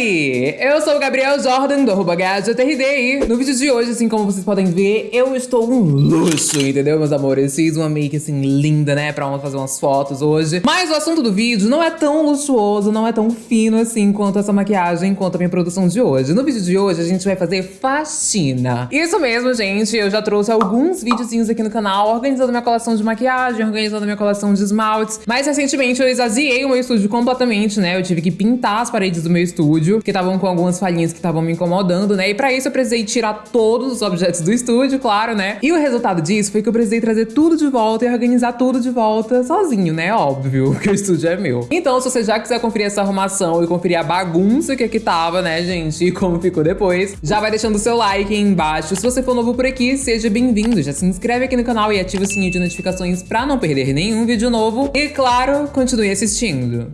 Oi! Eu sou o Gabriel Jordan, do arroba e no vídeo de hoje, assim como vocês podem ver, eu estou um luxo, entendeu, meus amores? Fiz uma make, assim, linda, né, pra fazer umas fotos hoje. Mas o assunto do vídeo não é tão luxuoso, não é tão fino, assim, quanto essa maquiagem, quanto a minha produção de hoje. No vídeo de hoje, a gente vai fazer faxina. Isso mesmo, gente, eu já trouxe alguns videozinhos aqui no canal, organizando minha coleção de maquiagem, organizando minha coleção de esmaltes. Mas, recentemente, eu esvaziei o meu estúdio completamente, né, eu tive que pintar as paredes do meu estúdio, que estavam com algumas falhinhas que estavam me incomodando, né? E pra isso eu precisei tirar todos os objetos do estúdio, claro, né? E o resultado disso foi que eu precisei trazer tudo de volta e organizar tudo de volta sozinho, né? Óbvio, que o estúdio é meu. Então, se você já quiser conferir essa arrumação e conferir a bagunça que aqui tava, né, gente? E como ficou depois, já vai deixando o seu like aí embaixo. Se você for novo por aqui, seja bem-vindo. Já se inscreve aqui no canal e ativa o sininho de notificações pra não perder nenhum vídeo novo. E, claro, continue assistindo.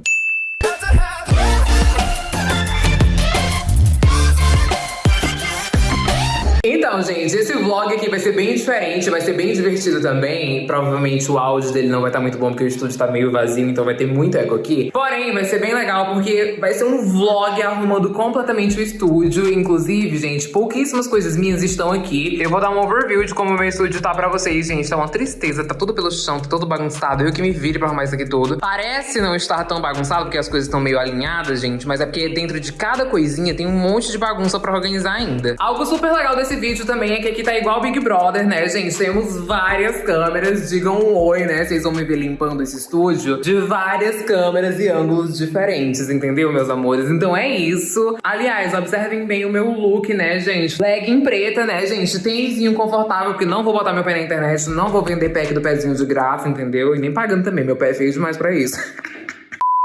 Então, gente, esse vlog aqui vai ser bem diferente, vai ser bem divertido também. Provavelmente o áudio dele não vai estar tá muito bom, porque o estúdio tá meio vazio, então vai ter muito eco aqui. Porém, vai ser bem legal, porque vai ser um vlog arrumando completamente o estúdio. Inclusive, gente, pouquíssimas coisas minhas estão aqui. Eu vou dar um overview de como o meu estúdio tá pra vocês, gente. Tá uma tristeza, tá tudo pelo chão, tá todo bagunçado. Eu que me vire pra arrumar isso aqui tudo. Parece não estar tão bagunçado, porque as coisas estão meio alinhadas, gente, mas é porque dentro de cada coisinha tem um monte de bagunça pra organizar ainda. Algo super legal desse vídeo também também é que aqui tá igual Big Brother, né, gente? Temos várias câmeras, digam um oi, né? Vocês vão me ver limpando esse estúdio de várias câmeras e ângulos diferentes, entendeu, meus amores? Então é isso. Aliás, observem bem o meu look, né, gente? Legging preta, né, gente? Tênisinho confortável, porque não vou botar meu pé na internet, não vou vender pack do pezinho de graça, entendeu? E nem pagando também, meu pé é feio demais pra isso.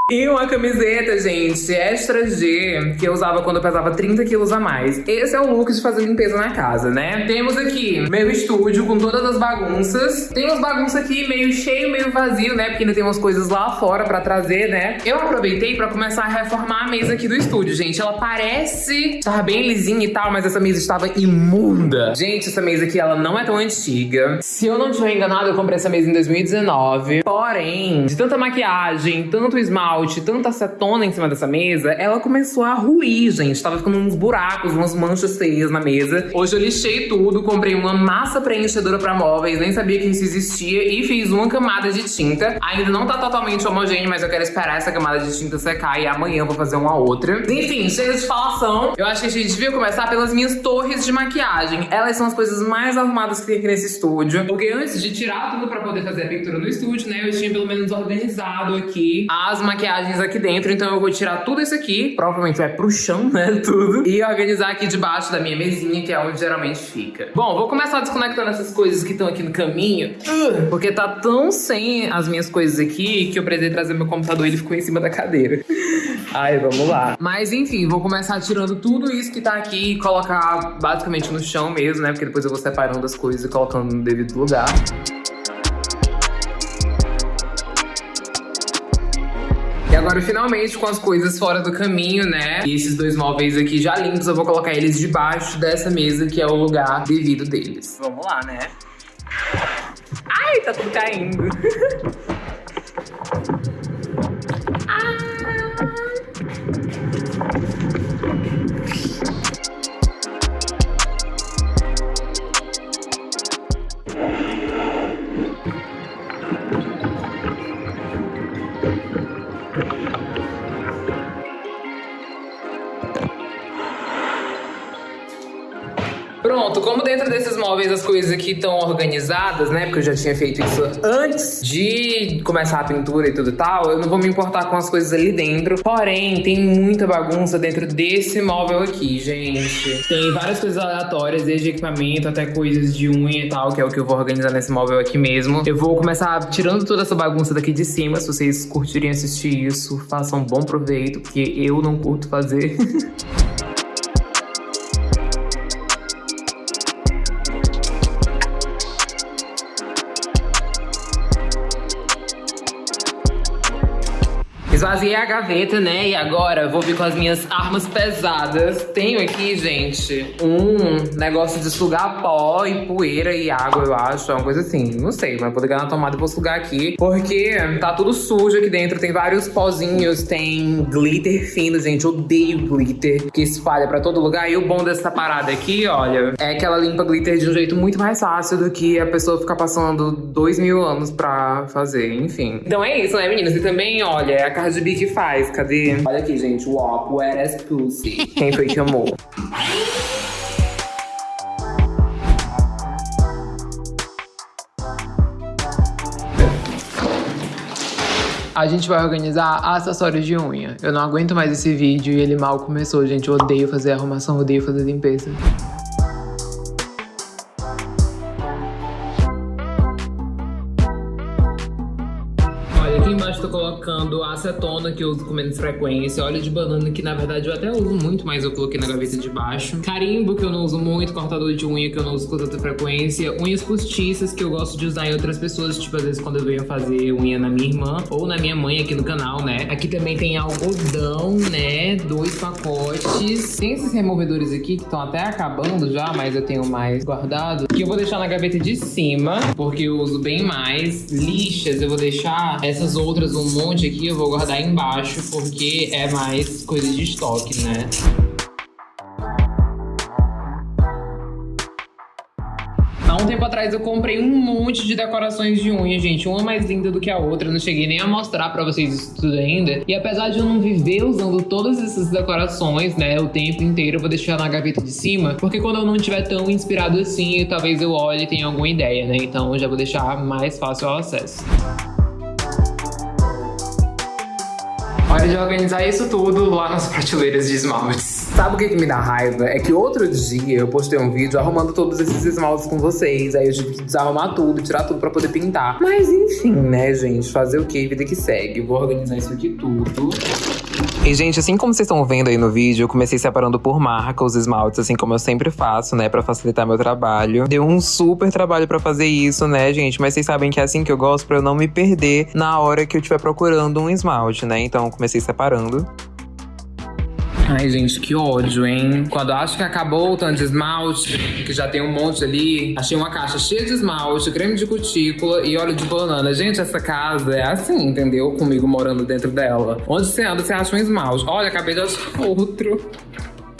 E uma camiseta, gente, extra G, que eu usava quando eu pesava 30 quilos a mais. Esse é o look de fazer limpeza na casa, né? Temos aqui meu estúdio com todas as bagunças. Tem umas bagunças aqui meio cheio, meio vazio, né? Porque ainda tem umas coisas lá fora pra trazer, né? Eu aproveitei pra começar a reformar a mesa aqui do estúdio, gente. Ela parece estar bem lisinha e tal, mas essa mesa estava imunda. Gente, essa mesa aqui, ela não é tão antiga. Se eu não estiver enganado, eu comprei essa mesa em 2019. Porém, de tanta maquiagem, tanto esmalte, tanta acetona em cima dessa mesa, ela começou a ruir, gente. Tava ficando uns buracos, umas manchas feias na mesa. Hoje eu lixei tudo, comprei uma massa preenchedora pra móveis, nem sabia que isso existia, e fiz uma camada de tinta. Ainda não tá totalmente homogêneo, mas eu quero esperar essa camada de tinta secar e amanhã vou fazer uma outra. Enfim, chega de falação. Eu acho que a gente devia começar pelas minhas torres de maquiagem. Elas são as coisas mais arrumadas que tem aqui nesse estúdio. Porque antes de tirar tudo pra poder fazer a pintura no estúdio, né, eu tinha pelo menos organizado aqui as maquiagens maquiagens aqui dentro, então eu vou tirar tudo isso aqui, provavelmente vai pro chão, né, tudo, e organizar aqui debaixo da minha mesinha, que é onde geralmente fica. Bom, vou começar desconectando essas coisas que estão aqui no caminho, porque tá tão sem as minhas coisas aqui, que eu precisei trazer meu computador e ele ficou em cima da cadeira. Ai, vamos lá. Mas enfim, vou começar tirando tudo isso que tá aqui e colocar basicamente no chão mesmo, né, porque depois eu vou separando as coisas e colocando no devido lugar. E agora, finalmente, com as coisas fora do caminho, né? E esses dois móveis aqui já limpos, eu vou colocar eles debaixo dessa mesa, que é o lugar devido deles. Vamos lá, né? Ai, tá tudo caindo. como dentro desses móveis as coisas aqui estão organizadas, né? Porque eu já tinha feito isso antes de começar a pintura e tudo e tal, eu não vou me importar com as coisas ali dentro. Porém, tem muita bagunça dentro desse móvel aqui, gente. Tem várias coisas aleatórias, desde equipamento até coisas de unha e tal, que é o que eu vou organizar nesse móvel aqui mesmo. Eu vou começar tirando toda essa bagunça daqui de cima. Se vocês curtirem assistir isso, façam bom proveito, porque eu não curto fazer. Esvaziei a gaveta, né? E agora vou vir com as minhas armas pesadas. Tenho aqui, gente, um negócio de sugar pó e poeira e água, eu acho. É uma coisa assim. Não sei, mas vou ligar na tomada e vou sugar aqui. Porque tá tudo sujo aqui dentro. Tem vários pozinhos, tem glitter fino, gente. Odeio glitter que espalha pra todo lugar. E o bom dessa parada aqui, olha, é que ela limpa glitter de um jeito muito mais fácil do que a pessoa ficar passando dois mil anos pra fazer. Enfim. Então é isso, né, meninas? E também, olha, é a Cardi B que faz. Cadê? Olha aqui, gente. WAP, Wet Ass Pussy. Quem foi que amou? A gente vai organizar acessórios de unha. Eu não aguento mais esse vídeo e ele mal começou, gente. Eu odeio fazer arrumação, odeio fazer limpeza. Colocando acetona, que eu uso com menos frequência. Óleo de banana, que na verdade eu até uso muito, mas eu coloquei na gaveta de baixo. Carimbo, que eu não uso muito. Cortador de unha, que eu não uso com tanta frequência. Unhas postiças, que eu gosto de usar em outras pessoas. Tipo, às vezes quando eu venho fazer unha na minha irmã ou na minha mãe aqui no canal, né? Aqui também tem algodão, né? Dois pacotes. Tem esses removedores aqui que estão até acabando já, mas eu tenho mais guardado. Que eu vou deixar na gaveta de cima, porque eu uso bem mais. Lixas, eu vou deixar essas outras, um monte aqui, eu vou guardar embaixo, porque é mais coisa de estoque, né? Há um tempo atrás eu comprei um monte de decorações de unha, gente. Uma mais linda do que a outra. Eu não cheguei nem a mostrar pra vocês isso tudo ainda. E apesar de eu não viver usando todas essas decorações, né, o tempo inteiro, eu vou deixar na gaveta de cima. Porque quando eu não estiver tão inspirado assim, talvez eu olhe e tenha alguma ideia, né? Então eu já vou deixar mais fácil o acesso. Hora de organizar isso tudo lá nas prateleiras de esmaltes. Sabe o que, que me dá raiva? É que outro dia eu postei um vídeo arrumando todos esses esmaltes com vocês. Aí eu tive que desarrumar tudo, tirar tudo pra poder pintar. Mas enfim, né, gente? Fazer o que? Vida que segue. Vou organizar isso aqui tudo. E, gente, assim como vocês estão vendo aí no vídeo, eu comecei separando por marca os esmaltes, assim como eu sempre faço, né? Pra facilitar meu trabalho. Deu um super trabalho pra fazer isso, né, gente? Mas vocês sabem que é assim que eu gosto pra eu não me perder na hora que eu estiver procurando um esmalte, né? Então comecei separando. Ai, gente, que ódio, hein? Quando acho que acabou o tanto de esmalte, que já tem um monte ali, achei uma caixa cheia de esmalte, creme de cutícula e óleo de banana. Gente, essa casa é assim, entendeu? Comigo morando dentro dela. Onde você anda, você acha um esmalte. Olha, acabei de achar outro.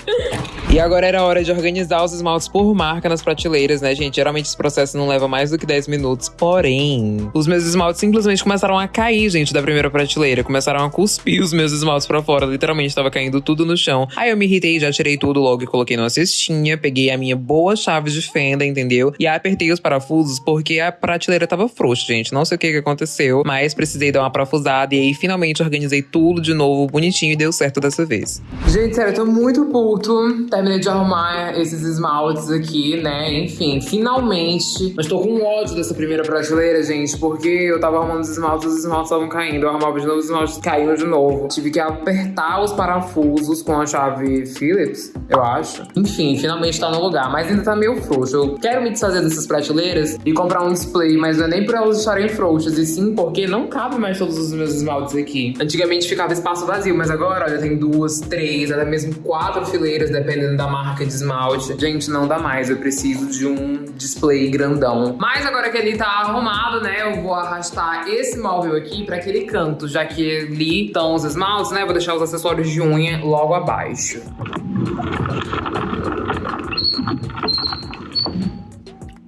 E agora era hora de organizar os esmaltes por marca nas prateleiras, né, gente? Geralmente esse processo não leva mais do que 10 minutos. Porém, os meus esmaltes simplesmente começaram a cair, gente, da primeira prateleira. Começaram a cuspir os meus esmaltes pra fora. Literalmente tava caindo tudo no chão. Aí eu me irritei, já tirei tudo logo e coloquei numa cestinha. Peguei a minha boa chave de fenda, entendeu? E apertei os parafusos porque a prateleira tava frouxa, gente. Não sei o que, que aconteceu, mas precisei dar uma parafusada. E aí finalmente organizei tudo de novo, bonitinho, e deu certo dessa vez. Gente, sério, eu tô muito puto terminei de arrumar esses esmaltes aqui, né? Enfim, finalmente. Mas tô com ódio dessa primeira prateleira, gente, porque eu tava arrumando os esmaltes, os esmaltes estavam caindo. Eu arrumava de novo, os esmaltes caíram de novo. Tive que apertar os parafusos com a chave Phillips, eu acho. Enfim, finalmente tá no lugar, mas ainda tá meio frouxo. Eu quero me desfazer dessas prateleiras e comprar um display, mas não é nem por elas estarem frouxas, e sim porque não cabe mais todos os meus esmaltes aqui. Antigamente ficava espaço vazio, mas agora, olha, tem duas, três, até mesmo quatro fileiras, dependendo da marca de esmalte. Gente, não dá mais, eu preciso de um display grandão. Mas agora que ele tá arrumado, né, eu vou arrastar esse móvel aqui pra aquele canto, já que ali estão os esmaltes, né, vou deixar os acessórios de unha logo abaixo.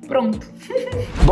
Pronto.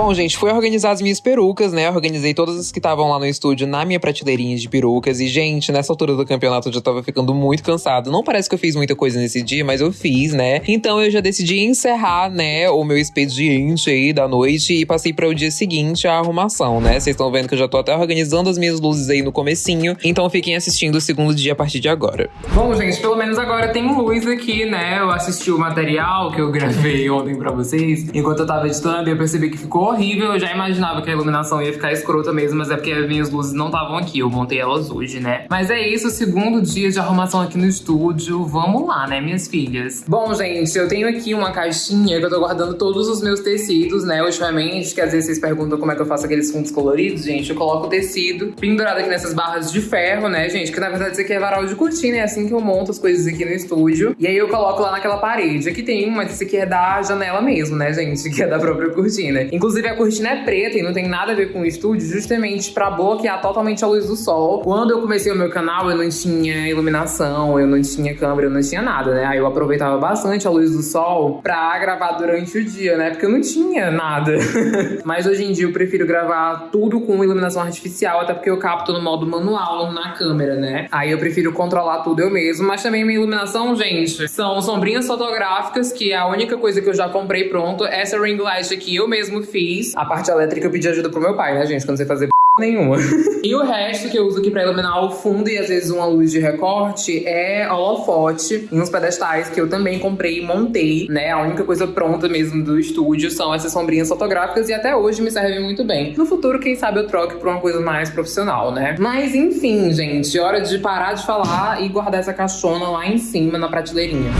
Bom, gente, fui organizar as minhas perucas, né? Organizei todas as que estavam lá no estúdio na minha prateleirinha de perucas. E, gente, nessa altura do campeonato eu já tava ficando muito cansado. Não parece que eu fiz muita coisa nesse dia, mas eu fiz, né? Então eu já decidi encerrar, né, o meu expediente aí da noite e passei para o dia seguinte a arrumação, né? Vocês estão vendo que eu já tô até organizando as minhas luzes aí no comecinho. Então fiquem assistindo o segundo dia a partir de agora. Bom, gente, pelo menos agora tem luz aqui, né? Eu assisti o material que eu gravei ontem pra vocês, enquanto eu tava editando eu percebi que ficou horrível. Eu já imaginava que a iluminação ia ficar escrota mesmo, mas é porque as minhas luzes não estavam aqui. Eu montei elas hoje, né? Mas é isso, segundo dia de arrumação aqui no estúdio. Vamos lá, né, minhas filhas? Bom, gente, eu tenho aqui uma caixinha que eu tô guardando todos os meus tecidos, né, ultimamente, que às vezes vocês perguntam como é que eu faço aqueles fundos coloridos, gente. Eu coloco o tecido pendurado aqui nessas barras de ferro, né, gente? Que na verdade isso aqui é varal de cortina, é assim que eu monto as coisas aqui no estúdio. E aí eu coloco lá naquela parede. Aqui tem um, mas esse aqui é da janela mesmo, né, gente? Que é da própria cortina. Inclusive a cortina é preta e não tem nada a ver com o estúdio, justamente pra bloquear totalmente a luz do sol. Quando eu comecei o meu canal, eu não tinha iluminação, eu não tinha câmera, eu não tinha nada, né? Aí eu aproveitava bastante a luz do sol pra gravar durante o dia, né? Porque eu não tinha nada. Mas hoje em dia eu prefiro gravar tudo com iluminação artificial, até porque eu capto no modo manual na câmera, né? Aí eu prefiro controlar tudo eu mesmo. Mas também minha iluminação, gente, são sombrinhas fotográficas, que é a única coisa que eu já comprei pronto. Essa ring light aqui eu mesmo fiz. A parte elétrica eu pedi ajuda pro meu pai, né, gente? Quando você fazer nenhuma. e o resto que eu uso aqui pra iluminar o fundo e às vezes uma luz de recorte é holofote em uns pedestais que eu também comprei e montei, né? A única coisa pronta mesmo do estúdio são essas sombrinhas fotográficas e até hoje me servem muito bem. No futuro, quem sabe eu troque pra uma coisa mais profissional, né? Mas enfim, gente, hora de parar de falar e guardar essa caixona lá em cima na prateleirinha.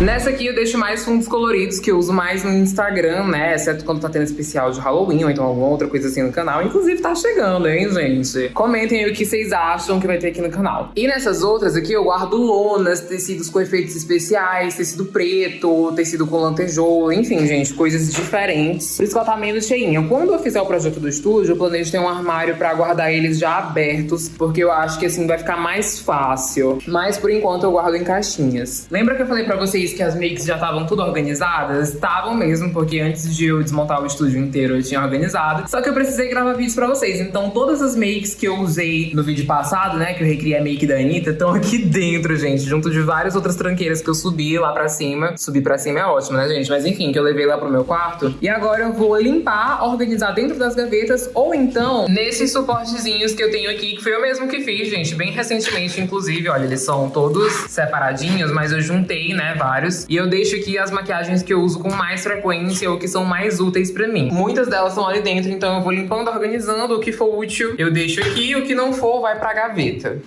Nessa aqui eu deixo mais fundos coloridos que eu uso mais no Instagram, né? Exceto quando tá tendo especial de Halloween ou então alguma outra coisa assim no canal. Inclusive tá chegando, hein, gente? Comentem aí o que vocês acham que vai ter aqui no canal. E nessas outras aqui eu guardo lonas, tecidos com efeitos especiais, tecido preto, tecido com lantejoula, enfim, gente, coisas diferentes. Por isso que ela tá menos cheinha. Quando eu fizer o projeto do estúdio, eu planejo ter um armário pra guardar eles já abertos, porque eu acho que assim vai ficar mais fácil. Mas por enquanto eu guardo em caixinhas. Lembra que eu falei pra vocês que as makes já estavam tudo organizadas? Estavam mesmo, porque antes de eu desmontar o estúdio inteiro eu tinha organizado. Só que eu precisei gravar vídeos pra vocês. Então todas as makes que eu usei no vídeo passado, né, que eu recriei a make da Anitta, estão aqui dentro, gente. Junto de várias outras tranqueiras que eu subi lá pra cima. Subir pra cima é ótimo, né, gente? Mas enfim, que eu levei lá pro meu quarto. E agora eu vou limpar, organizar dentro das gavetas, ou então nesses suportezinhos que eu tenho aqui, que foi eu mesmo que fiz, gente, bem recentemente, inclusive. Olha, eles são todos separadinhos, mas eu juntei, né, vários vários. E eu deixo aqui as maquiagens que eu uso com mais frequência ou que são mais úteis pra mim. Muitas delas são ali dentro, então eu vou limpando, organizando. O que for útil eu deixo aqui, o que não for vai pra gaveta.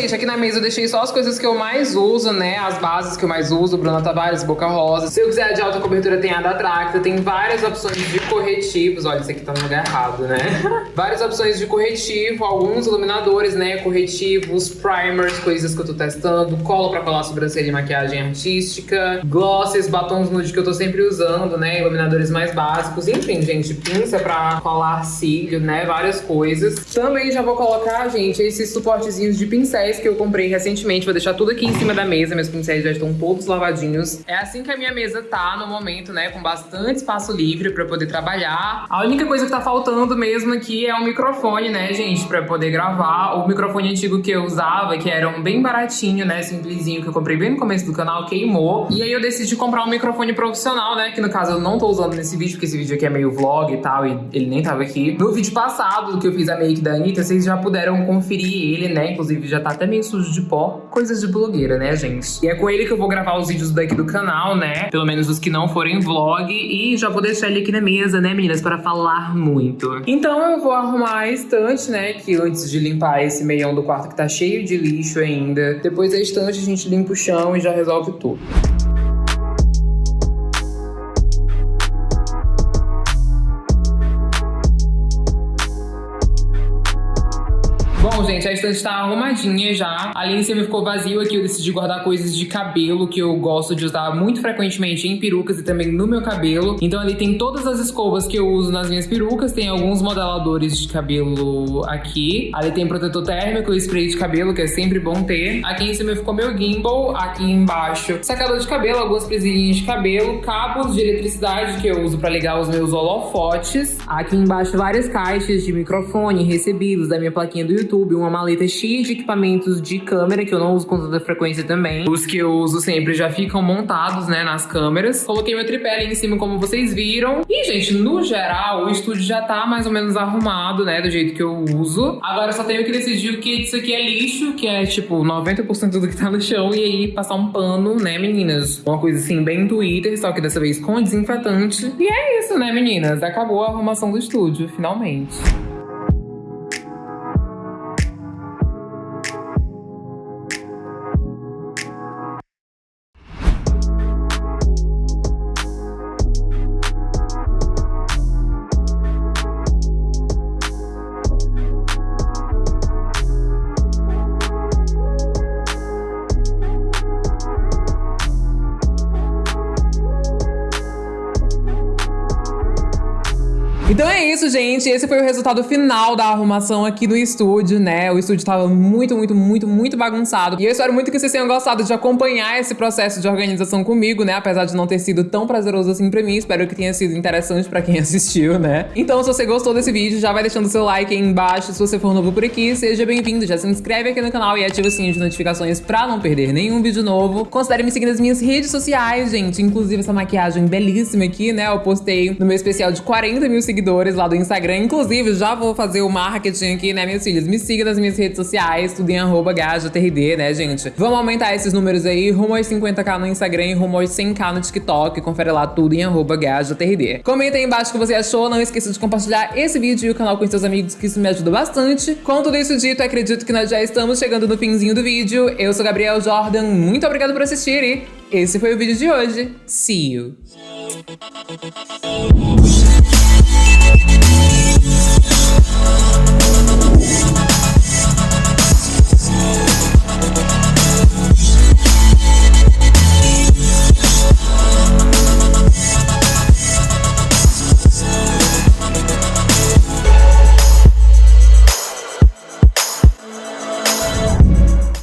Gente, aqui na mesa eu deixei só as coisas que eu mais uso, né? As bases que eu mais uso, Bruna Tavares, Boca Rosa. Se eu quiser de alta cobertura, tem a da Tracta. Tem várias opções de corretivos. Olha, esse aqui tá no lugar errado, né? várias opções de corretivo, alguns iluminadores, né? Corretivos, primers, coisas que eu tô testando. Colo pra colar sobrancelha e maquiagem artística. Glosses, batons nude que eu tô sempre usando, né? Iluminadores mais básicos. Enfim, gente, pinça pra colar cílio, né? Várias coisas. Também já vou colocar, gente, esses suportezinhos de pincel pincéis que eu comprei recentemente. Vou deixar tudo aqui em cima da mesa. Meus pincéis já estão todos lavadinhos. É assim que a minha mesa tá no momento, né? Com bastante espaço livre pra poder trabalhar. A única coisa que tá faltando mesmo aqui é o microfone, né, gente? Pra poder gravar. O microfone antigo que eu usava, que era um bem baratinho, né? Simplesinho, que eu comprei bem no começo do canal, queimou. E aí eu decidi comprar um microfone profissional, né? Que no caso eu não tô usando nesse vídeo, porque esse vídeo aqui é meio vlog e tal, e ele nem tava aqui. No vídeo passado, que eu fiz a make da Anitta, vocês já puderam conferir ele, né? Inclusive já tá até meio sujo de pó. Coisas de blogueira, né, gente? E é com ele que eu vou gravar os vídeos daqui do canal, né? Pelo menos os que não forem vlog. E já vou deixar ele aqui na mesa, né, meninas? Para falar muito. Então eu vou arrumar a estante, né? Que antes de limpar esse meião do quarto que tá cheio de lixo ainda. Depois da estante a gente limpa o chão e já resolve tudo. Gente, a estante tá arrumadinha já. Ali em cima ficou vazio aqui. Eu decidi guardar coisas de cabelo que eu gosto de usar muito frequentemente em perucas e também no meu cabelo. Então ali tem todas as escovas que eu uso nas minhas perucas. Tem alguns modeladores de cabelo aqui. Ali tem protetor térmico e spray de cabelo, que é sempre bom ter. Aqui em cima ficou meu gimbal. Aqui embaixo, secador de cabelo, algumas presilhinhas de cabelo, cabos de eletricidade que eu uso pra ligar os meus holofotes. Aqui embaixo, várias caixas de microfone, recebidos da minha plaquinha do YouTube uma maleta cheia de equipamentos de câmera, que eu não uso com tanta frequência também. Os que eu uso sempre já ficam montados, né, nas câmeras. Coloquei meu tripé ali em cima, como vocês viram. E, gente, no geral, o estúdio já tá mais ou menos arrumado, né, do jeito que eu uso. Agora eu só tenho que decidir o que isso aqui é lixo, que é, tipo, 90% do que tá no chão, e aí passar um pano, né, meninas? Uma coisa assim, bem Twitter, só que dessa vez com desinfetante. E é isso, né, meninas? Acabou a arrumação do estúdio, finalmente. Então é isso, gente. Esse foi o resultado final da arrumação aqui no estúdio, né? O estúdio tava muito, muito, muito, muito bagunçado. E eu espero muito que vocês tenham gostado de acompanhar esse processo de organização comigo, né? Apesar de não ter sido tão prazeroso assim pra mim, espero que tenha sido interessante pra quem assistiu, né? Então, se você gostou desse vídeo, já vai deixando seu like aí embaixo. Se você for novo por aqui, seja bem-vindo. Já se inscreve aqui no canal e ativa o sininho de notificações pra não perder nenhum vídeo novo. Considere me seguir nas minhas redes sociais, gente. Inclusive essa maquiagem belíssima aqui, né? Eu postei no meu especial de 40 mil seguidores seguidores lá do Instagram. Inclusive, já vou fazer o marketing aqui, né, meus filhos? Me siga nas minhas redes sociais, tudo em arroba GajaTRD, né, gente? Vamos aumentar esses números aí, rumo aos 50k no Instagram e rumo aos 100k no TikTok. Confere lá tudo em arroba GajaTRD. Comenta aí embaixo o que você achou. Não esqueça de compartilhar esse vídeo e o canal com seus amigos, que isso me ajuda bastante. Com tudo isso dito, acredito que nós já estamos chegando no finzinho do vídeo. Eu sou Gabriel Jordan, muito obrigado por assistir e esse foi o vídeo de hoje. See you! Thank you.